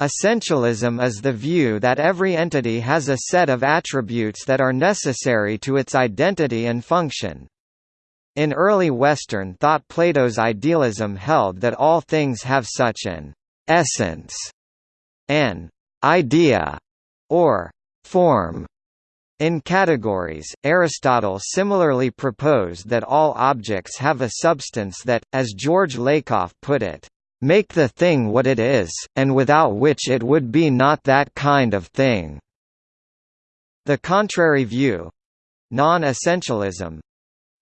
Essentialism is the view that every entity has a set of attributes that are necessary to its identity and function. In early Western thought Plato's idealism held that all things have such an «essence», an «idea» or «form». In categories, Aristotle similarly proposed that all objects have a substance that, as George Lakoff put it, make the thing what it is, and without which it would be not that kind of thing. The contrary view non-essentialism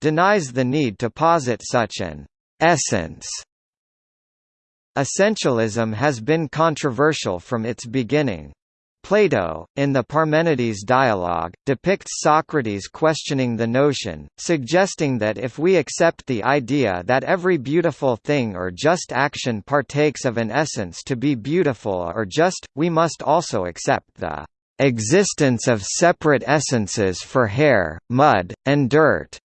denies the need to posit such an essence. Essentialism has been controversial from its beginning. Plato, in the Parmenides dialogue, depicts Socrates questioning the notion, suggesting that if we accept the idea that every beautiful thing or just action partakes of an essence to be beautiful or just, we must also accept the existence of separate essences for hair, mud, and dirt.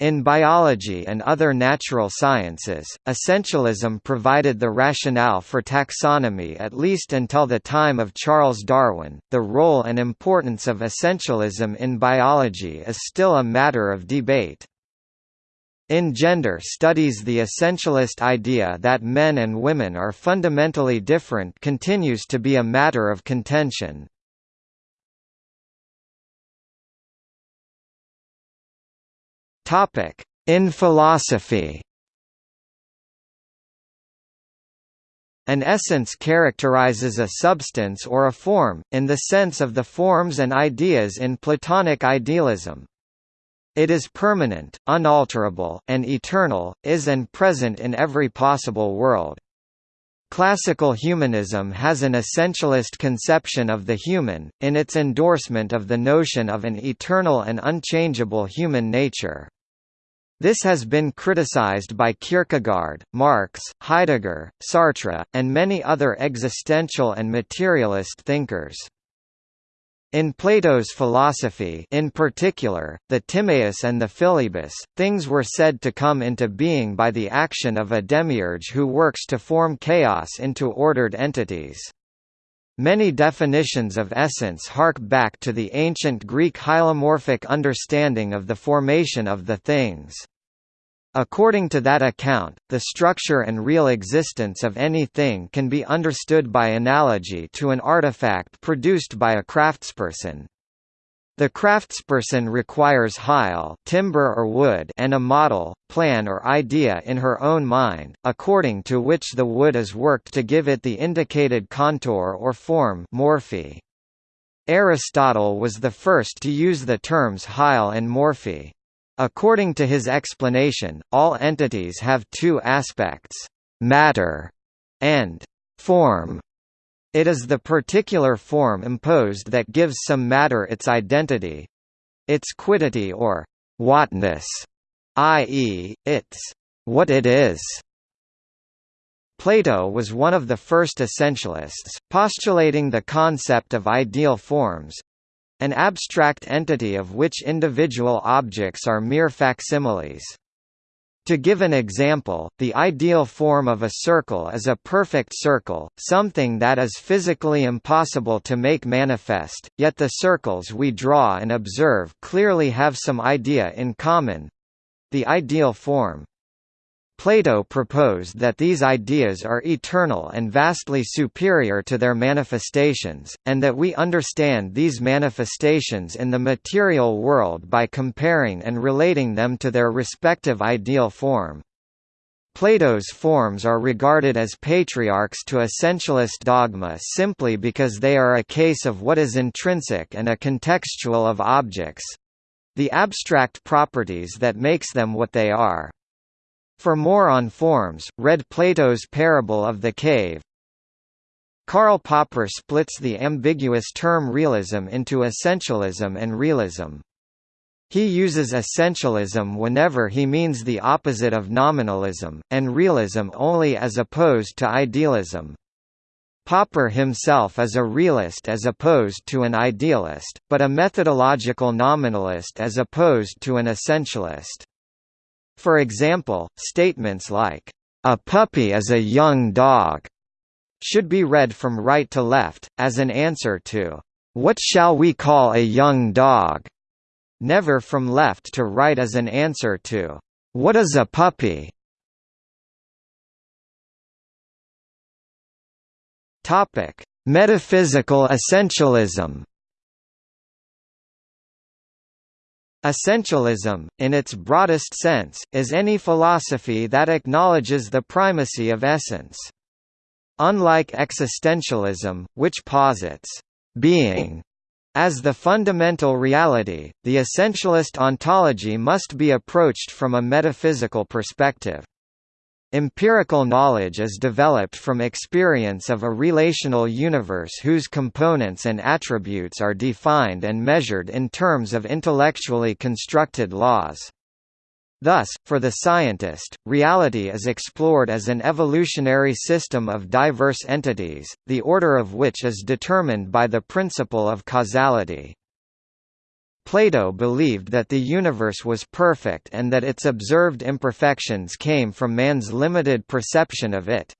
In biology and other natural sciences, essentialism provided the rationale for taxonomy at least until the time of Charles Darwin. The role and importance of essentialism in biology is still a matter of debate. In gender studies the essentialist idea that men and women are fundamentally different continues to be a matter of contention. Topic: In philosophy. An essence characterizes a substance or a form, in the sense of the forms and ideas in Platonic idealism. It is permanent, unalterable, and eternal, is and present in every possible world. Classical humanism has an essentialist conception of the human, in its endorsement of the notion of an eternal and unchangeable human nature. This has been criticized by Kierkegaard, Marx, Heidegger, Sartre, and many other existential and materialist thinkers. In Plato's philosophy in particular, the Timaeus and the Philebus, things were said to come into being by the action of a demiurge who works to form chaos into ordered entities. Many definitions of essence hark back to the ancient Greek hylomorphic understanding of the formation of the things. According to that account, the structure and real existence of any thing can be understood by analogy to an artifact produced by a craftsperson. The craftsperson requires hyle timber or wood and a model, plan or idea in her own mind, according to which the wood is worked to give it the indicated contour or form morphe. Aristotle was the first to use the terms hyle and morphe. According to his explanation, all entities have two aspects, matter and form. It is the particular form imposed that gives some matter its identity its quiddity or whatness, i.e., its what it is. Plato was one of the first essentialists, postulating the concept of ideal forms an abstract entity of which individual objects are mere facsimiles. To give an example, the ideal form of a circle is a perfect circle, something that is physically impossible to make manifest, yet the circles we draw and observe clearly have some idea in common—the ideal form. Plato proposed that these ideas are eternal and vastly superior to their manifestations, and that we understand these manifestations in the material world by comparing and relating them to their respective ideal form. Plato's forms are regarded as patriarchs to essentialist dogma simply because they are a case of what is intrinsic and a contextual of objects—the abstract properties that makes them what they are. For more on forms, read Plato's Parable of the Cave. Karl Popper splits the ambiguous term realism into essentialism and realism. He uses essentialism whenever he means the opposite of nominalism, and realism only as opposed to idealism. Popper himself is a realist as opposed to an idealist, but a methodological nominalist as opposed to an essentialist. For example, statements like, "...a puppy is a young dog," should be read from right to left, as an answer to, "'What shall we call a young dog?' never from left to right as an answer to, "'What is a puppy?' Metaphysical essentialism Essentialism, in its broadest sense, is any philosophy that acknowledges the primacy of essence. Unlike existentialism, which posits being as the fundamental reality, the essentialist ontology must be approached from a metaphysical perspective. Empirical knowledge is developed from experience of a relational universe whose components and attributes are defined and measured in terms of intellectually constructed laws. Thus, for the scientist, reality is explored as an evolutionary system of diverse entities, the order of which is determined by the principle of causality. Plato believed that the universe was perfect and that its observed imperfections came from man's limited perception of it.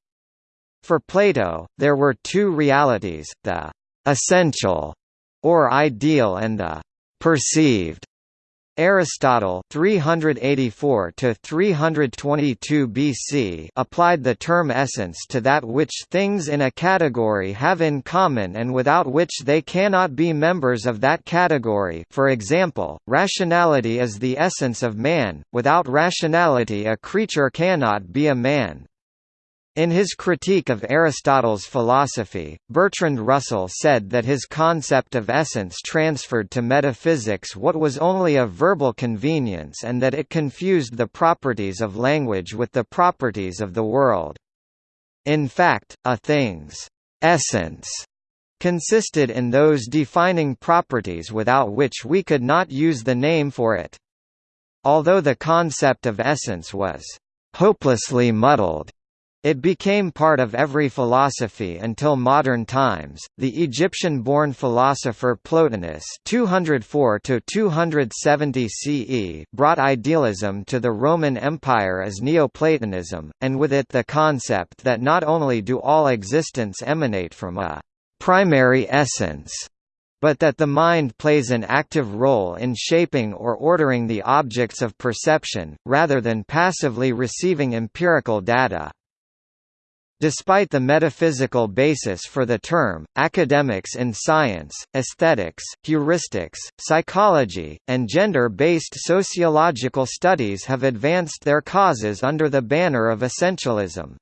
For Plato, there were two realities, the essential or ideal and the perceived. Aristotle 384 to 322 BC applied the term essence to that which things in a category have in common and without which they cannot be members of that category for example, rationality is the essence of man, without rationality a creature cannot be a man. In his critique of Aristotle's philosophy, Bertrand Russell said that his concept of essence transferred to metaphysics what was only a verbal convenience and that it confused the properties of language with the properties of the world. In fact, a thing's essence consisted in those defining properties without which we could not use the name for it. Although the concept of essence was hopelessly muddled it became part of every philosophy until modern times. The Egyptian-born philosopher Plotinus (204–270 CE) brought idealism to the Roman Empire as Neoplatonism, and with it the concept that not only do all existence emanate from a primary essence, but that the mind plays an active role in shaping or ordering the objects of perception, rather than passively receiving empirical data. Despite the metaphysical basis for the term, academics in science, aesthetics, heuristics, psychology, and gender-based sociological studies have advanced their causes under the banner of essentialism.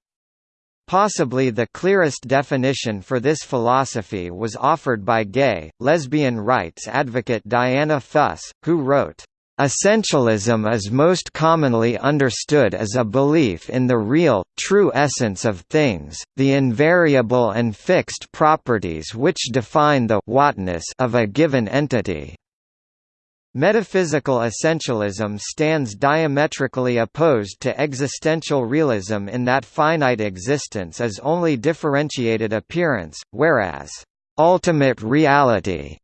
Possibly the clearest definition for this philosophy was offered by gay, lesbian rights advocate Diana Fuss, who wrote, Essentialism is most commonly understood as a belief in the real, true essence of things, the invariable and fixed properties which define the whatness of a given entity. Metaphysical essentialism stands diametrically opposed to existential realism in that finite existence is only differentiated appearance, whereas, "...ultimate reality,"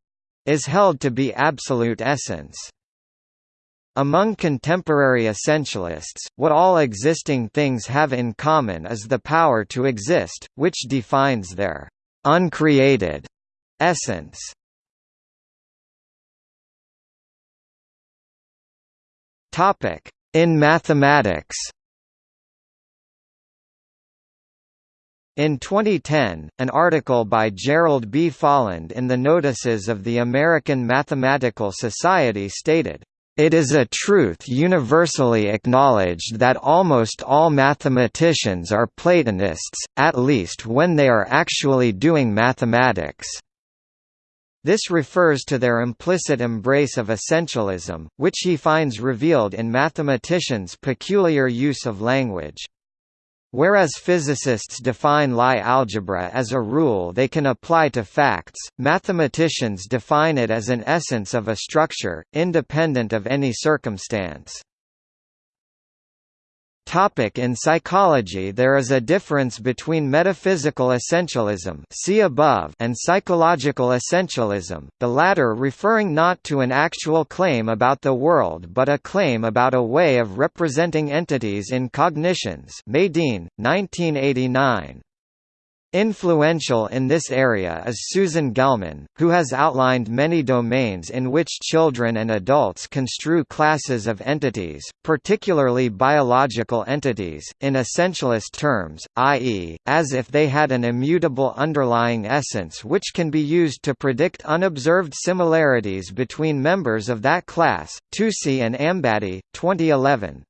is held to be absolute essence. Among contemporary essentialists, what all existing things have in common is the power to exist, which defines their uncreated essence. Topic: In mathematics. In 2010, an article by Gerald B. Folland in the Notices of the American Mathematical Society stated, it is a truth universally acknowledged that almost all mathematicians are Platonists, at least when they are actually doing mathematics. This refers to their implicit embrace of essentialism, which he finds revealed in mathematicians' peculiar use of language. Whereas physicists define Lie algebra as a rule they can apply to facts, mathematicians define it as an essence of a structure, independent of any circumstance. Topic in psychology There is a difference between metaphysical essentialism see above and psychological essentialism, the latter referring not to an actual claim about the world but a claim about a way of representing entities in cognitions Medin, 1989. Influential in this area is Susan Gelman, who has outlined many domains in which children and adults construe classes of entities, particularly biological entities, in essentialist terms, i.e., as if they had an immutable underlying essence which can be used to predict unobserved similarities between members of that class. Toosi and Ambady, 2011.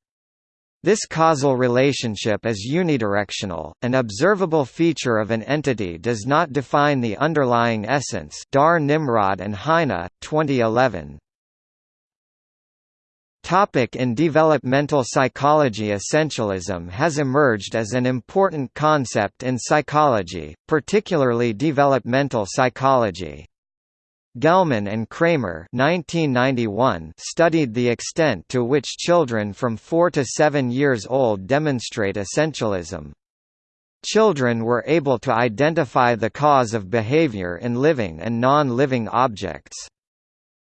This causal relationship is unidirectional. An observable feature of an entity does not define the underlying essence. Dar Nimrod and Heine, 2011. Topic in developmental psychology Essentialism has emerged as an important concept in psychology, particularly developmental psychology. Gelman and Kremer 1991 studied the extent to which children from 4 to 7 years old demonstrate essentialism. Children were able to identify the cause of behavior in living and non-living objects.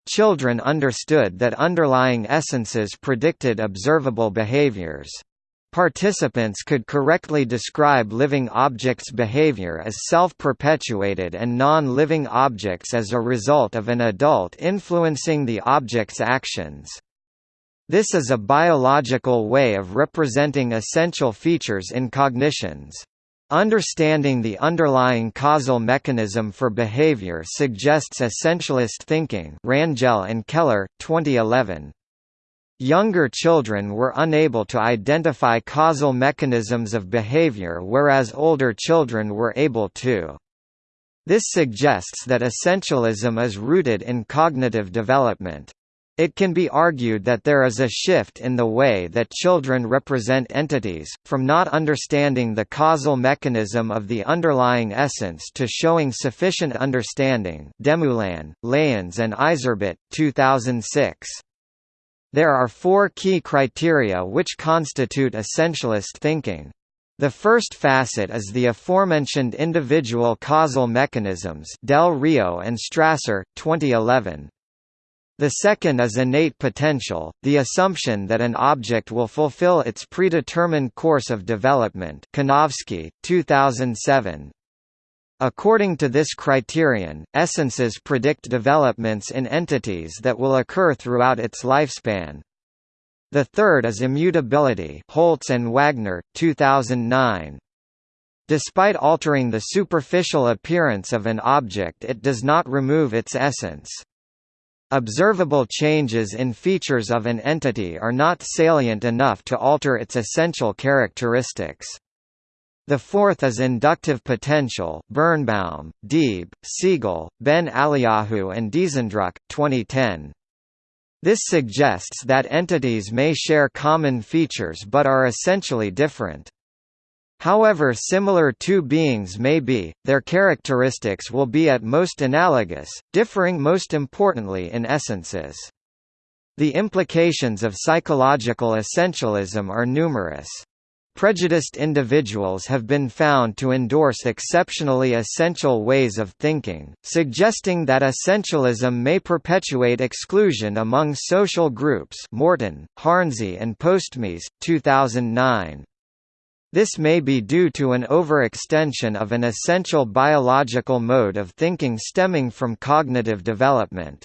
Children understood that underlying essences predicted observable behaviors. Participants could correctly describe living objects' behavior as self-perpetuated and non-living objects as a result of an adult influencing the object's actions. This is a biological way of representing essential features in cognitions. Understanding the underlying causal mechanism for behavior suggests essentialist thinking Rangel and Keller, 2011. Younger children were unable to identify causal mechanisms of behavior whereas older children were able to. This suggests that essentialism is rooted in cognitive development. It can be argued that there is a shift in the way that children represent entities, from not understanding the causal mechanism of the underlying essence to showing sufficient understanding Demoulin, Leyens and Yzerbyt, 2006. There are four key criteria which constitute essentialist thinking. The first facet is the aforementioned individual causal mechanisms Del Rio and Strasser, 2011. The second is innate potential, the assumption that an object will fulfill its predetermined course of development Kanovsky, 2007. According to this criterion, essences predict developments in entities that will occur throughout its lifespan. The third is immutability Holtz and Wagner, 2009. Despite altering the superficial appearance of an object it does not remove its essence. Observable changes in features of an entity are not salient enough to alter its essential characteristics. The fourth is inductive potential Birnbaum, Deeb, Segall, Ben Eliyahu and Diesendruck, 2010. This suggests that entities may share common features but are essentially different. However similar two beings may be, their characteristics will be at most analogous, differing most importantly in essences. The implications of psychological essentialism are numerous. Prejudiced individuals have been found to endorse exceptionally essential ways of thinking, suggesting that essentialism may perpetuate exclusion among social groups Morton, Hornsey and Postmes, 2009. This may be due to an overextension of an essential biological mode of thinking stemming from cognitive development.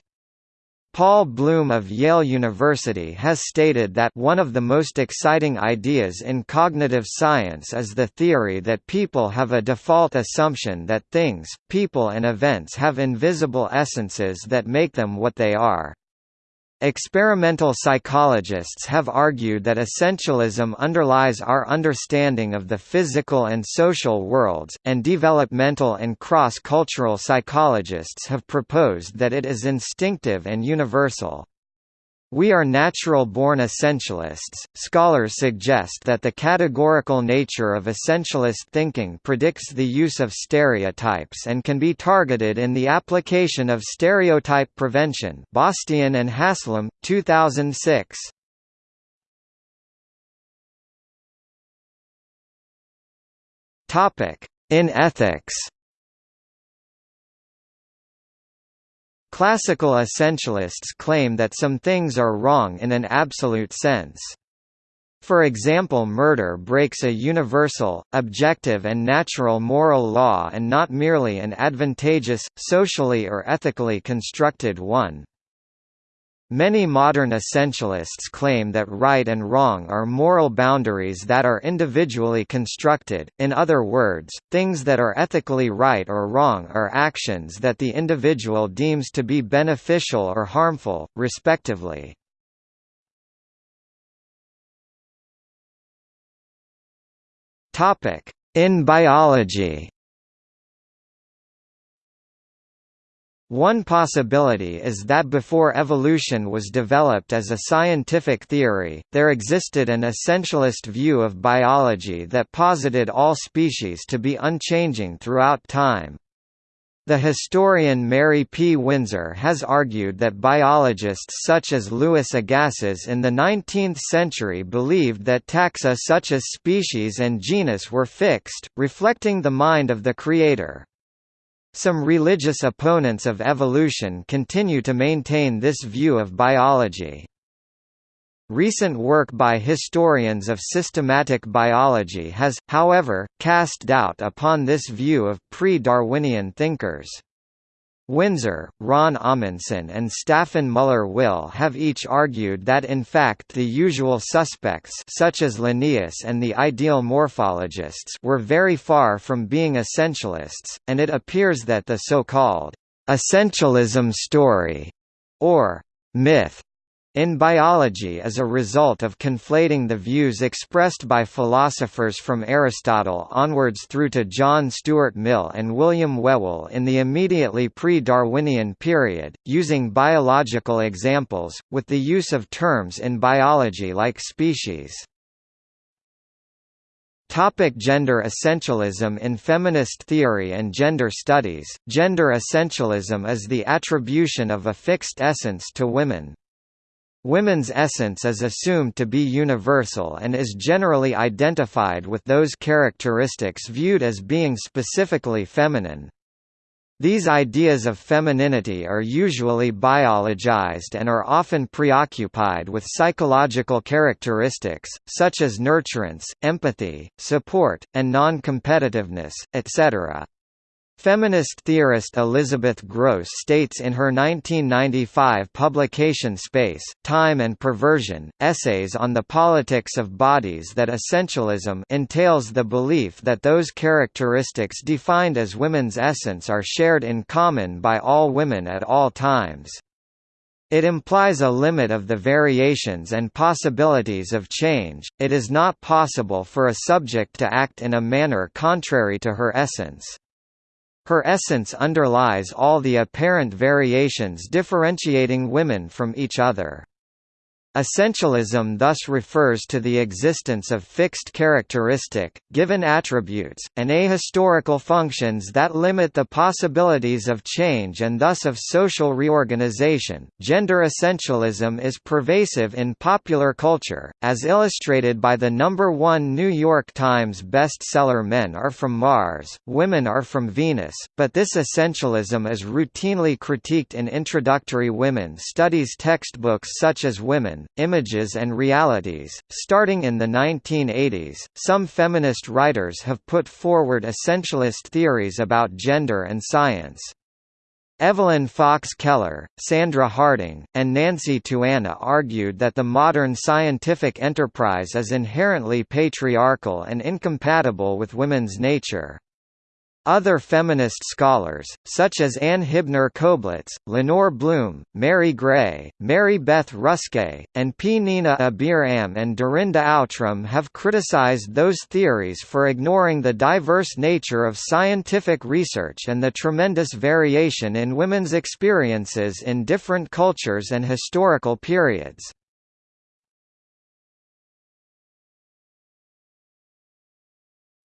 Paul Bloom of Yale University has stated that one of the most exciting ideas in cognitive science is the theory that people have a default assumption that things, people and events have invisible essences that make them what they are. Experimental psychologists have argued that essentialism underlies our understanding of the physical and social worlds, and developmental and cross-cultural psychologists have proposed that it is instinctive and universal. We are natural-born essentialists. Scholars suggest that the categorical nature of essentialist thinking predicts the use of stereotypes and can be targeted in the application of stereotype prevention. Bastian and Haslam, 2006. Topic: In ethics. Classical essentialists claim that some things are wrong in an absolute sense. For example murder breaks a universal, objective and natural moral law and not merely an advantageous, socially or ethically constructed one. Many modern essentialists claim that right and wrong are moral boundaries that are individually constructed, in other words, things that are ethically right or wrong are actions that the individual deems to be beneficial or harmful, respectively. In biology One possibility is that before evolution was developed as a scientific theory, there existed an essentialist view of biology that posited all species to be unchanging throughout time. The historian Mary P. Winsor has argued that biologists such as Louis Agassiz in the 19th century believed that taxa such as species and genus were fixed, reflecting the mind of the creator. Some religious opponents of evolution continue to maintain this view of biology. Recent work by historians of systematic biology has, however, cast doubt upon this view of pre-Darwinian thinkers. Winsor, Ron Amundson and Staffan Müller-Wille have each argued that in fact the usual suspects such as Linnaeus and the ideal morphologists were very far from being essentialists, and it appears that the so-called essentialism story, or myth, in biology is a result of conflating the views expressed by philosophers from Aristotle onwards through to John Stuart Mill and William Whewell in the immediately pre-Darwinian period, using biological examples, with the use of terms in biology like species. Topic gender essentialism In feminist theory and gender studies, gender essentialism is the attribution of a fixed essence to women, Women's essence is assumed to be universal and is generally identified with those characteristics viewed as being specifically feminine. These ideas of femininity are usually biologized and are often preoccupied with psychological characteristics, such as nurturance, empathy, support, and non-competitiveness, etc. Feminist theorist Elizabeth Grosz states in her 1995 publication Space, Time and Perversion, Essays on the Politics of Bodies that essentialism entails the belief that those characteristics defined as women's essence are shared in common by all women at all times. It implies a limit of the variations and possibilities of change, it is not possible for a subject to act in a manner contrary to her essence. Her essence underlies all the apparent variations differentiating women from each other. Essentialism thus refers to the existence of fixed characteristic, given attributes, and ahistorical functions that limit the possibilities of change and thus of social reorganization. Gender essentialism is pervasive in popular culture, as illustrated by the number one New York Times bestseller Men Are From Mars, Women Are From Venus, but this essentialism is routinely critiqued in introductory women studies textbooks such as Women, Images and Realities. Starting in the 1980s, some feminist writers have put forward essentialist theories about gender and science. Evelyn Fox Keller, Sandra Harding, and Nancy Tuana argued that the modern scientific enterprise is inherently patriarchal and incompatible with women's nature. Other feminist scholars, such as Ann Hibner Koblitz, Lenore Blum, Mary Gray, Mary Beth Ruskai, and P. Nina Abir-Am and Dorinda Outram have criticized those theories for ignoring the diverse nature of scientific research and the tremendous variation in women's experiences in different cultures and historical periods.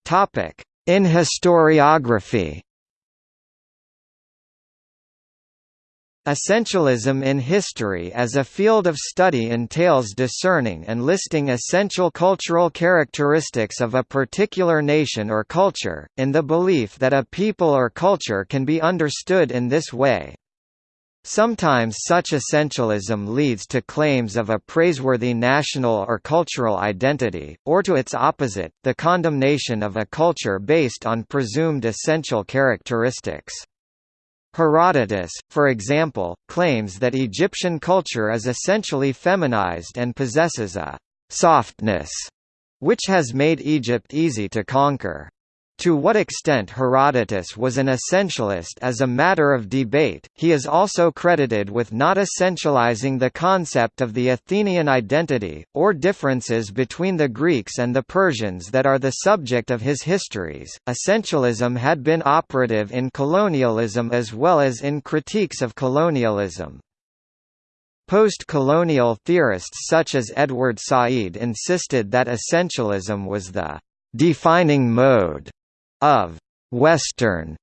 Topic in historiography Essentialism in history as a field of study entails discerning and listing essential cultural characteristics of a particular nation or culture, in the belief that a people or culture can be understood in this way. Sometimes such essentialism leads to claims of a praiseworthy national or cultural identity, or to its opposite, the condemnation of a culture based on presumed essential characteristics. Herodotus, for example, claims that Egyptian culture is essentially feminized and possesses a «softness» which has made Egypt easy to conquer. To what extent Herodotus was an essentialist is a matter of debate, he is also credited with not essentializing the concept of the Athenian identity, or differences between the Greeks and the Persians that are the subject of his histories. Essentialism had been operative in colonialism as well as in critiques of colonialism. Post-colonial theorists such as Edward Said insisted that essentialism was the defining mode of «Western»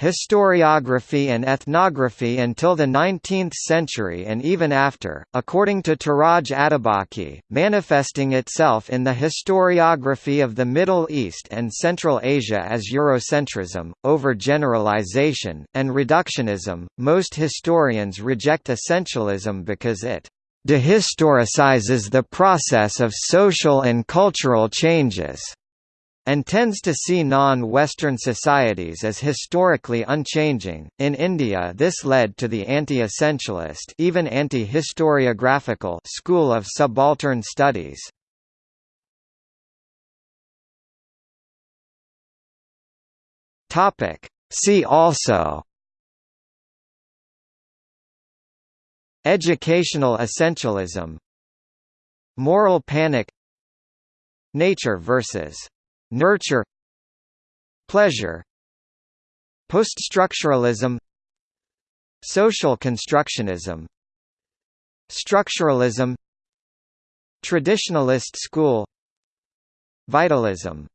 historiography and ethnography until the 19th century and even after, according to Touraj Atabaki, manifesting itself in the historiography of the Middle East and Central Asia as Eurocentrism, overgeneralization, and reductionism. Most historians reject essentialism because it dehistoricizes the process of social and cultural changes and tends to see non-Western societies as historically unchanging. In India, this led to the anti-essentialist, even anti-historiographical school of subaltern studies. Topic: See also Educational essentialism Moral panic Nature versus Nurture Pleasure Poststructuralism Social constructionism Structuralism Traditionalist school Vitalism